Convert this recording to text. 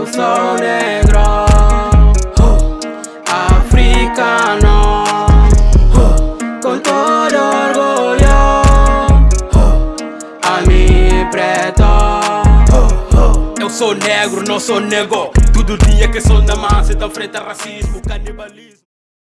Eu sou negro, africano, com todo orgulho, a mim preto. Eu sou negro, não sou nego. Todo dia que sou na massa, Tá frente a racismo, canibalismo.